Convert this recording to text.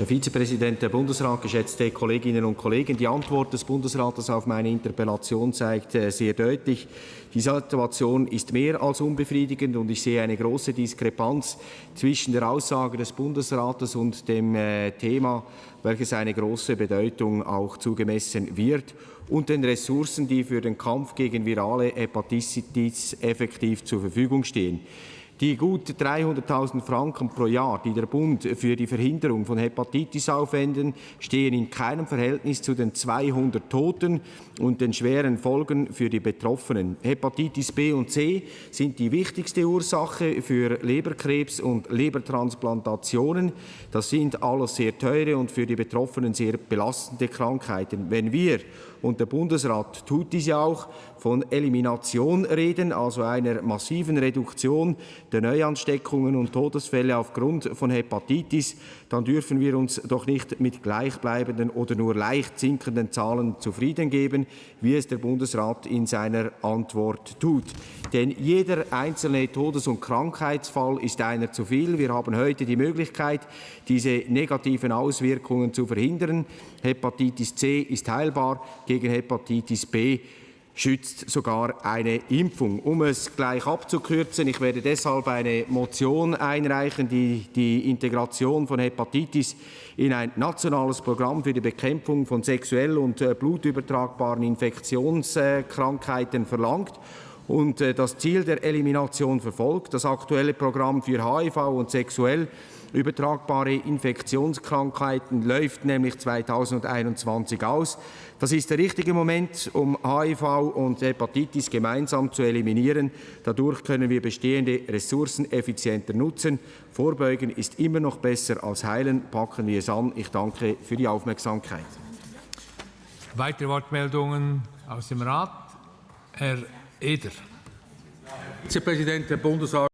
Herr Vizepräsident, Herr Bundesrat, geschätzte Kolleginnen und Kollegen! Die Antwort des Bundesrates auf meine Interpellation zeigt äh, sehr deutlich, die Situation ist mehr als unbefriedigend und ich sehe eine große Diskrepanz zwischen der Aussage des Bundesrates und dem äh, Thema, welches eine große Bedeutung auch zugemessen wird, und den Ressourcen, die für den Kampf gegen virale Hepatitis effektiv zur Verfügung stehen. Die gut 300.000 Franken pro Jahr, die der Bund für die Verhinderung von Hepatitis aufwenden, stehen in keinem Verhältnis zu den 200 Toten und den schweren Folgen für die Betroffenen. Hepatitis B und C sind die wichtigste Ursache für Leberkrebs und Lebertransplantationen. Das sind alles sehr teure und für die Betroffenen sehr belastende Krankheiten. Wenn wir und der Bundesrat tut dies ja auch, von Elimination reden, also einer massiven Reduktion der Neuansteckungen und Todesfälle aufgrund von Hepatitis, dann dürfen wir uns doch nicht mit gleichbleibenden oder nur leicht sinkenden Zahlen zufrieden geben, wie es der Bundesrat in seiner Antwort tut. Denn jeder einzelne Todes- und Krankheitsfall ist einer zu viel. Wir haben heute die Möglichkeit, diese negativen Auswirkungen zu verhindern. Hepatitis C ist heilbar, gegen Hepatitis B schützt sogar eine Impfung. Um es gleich abzukürzen, ich werde deshalb eine Motion einreichen, die die Integration von Hepatitis in ein nationales Programm für die Bekämpfung von sexuell und äh, blutübertragbaren Infektionskrankheiten verlangt und äh, das Ziel der Elimination verfolgt. Das aktuelle Programm für HIV und sexuell übertragbare Infektionskrankheiten läuft nämlich 2021 aus. Das ist der richtige Moment, um HIV und Hepatitis gemeinsam zu eliminieren. Dadurch können wir bestehende Ressourcen effizienter nutzen. Vorbeugen ist immer noch besser als heilen. Packen wir es an. Ich danke für die Aufmerksamkeit. Weitere Wortmeldungen aus dem Rat? Herr Eder. Vizepräsident, Herr Bundesrat.